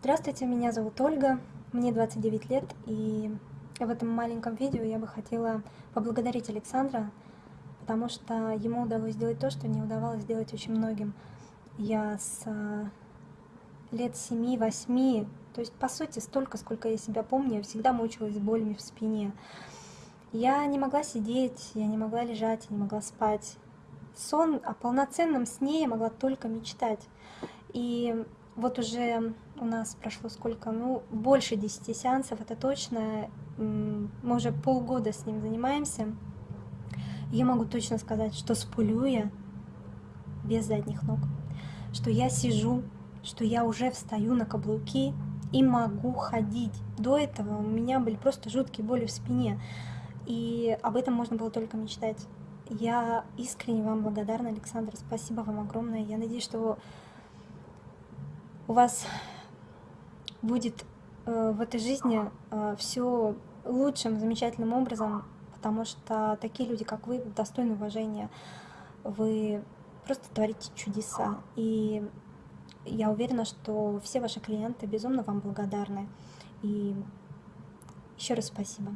Здравствуйте, меня зовут Ольга, мне 29 лет, и в этом маленьком видео я бы хотела поблагодарить Александра, потому что ему удалось сделать то, что не удавалось сделать очень многим. Я с э, лет 7-8, то есть по сути столько, сколько я себя помню, я всегда мучилась болями в спине. Я не могла сидеть, я не могла лежать, я не могла спать. Сон, о полноценном сне я могла только мечтать. И вот уже у нас прошло сколько, ну, больше 10 сеансов, это точно. Мы уже полгода с ним занимаемся. Я могу точно сказать, что сплю я без задних ног, что я сижу, что я уже встаю на каблуки и могу ходить. До этого у меня были просто жуткие боли в спине, и об этом можно было только мечтать. Я искренне вам благодарна, Александр, спасибо вам огромное. Я надеюсь, что у вас будет э, в этой жизни э, все лучшим, замечательным образом, потому что такие люди, как вы, достойны уважения. Вы просто творите чудеса. И я уверена, что все ваши клиенты безумно вам благодарны. И еще раз спасибо.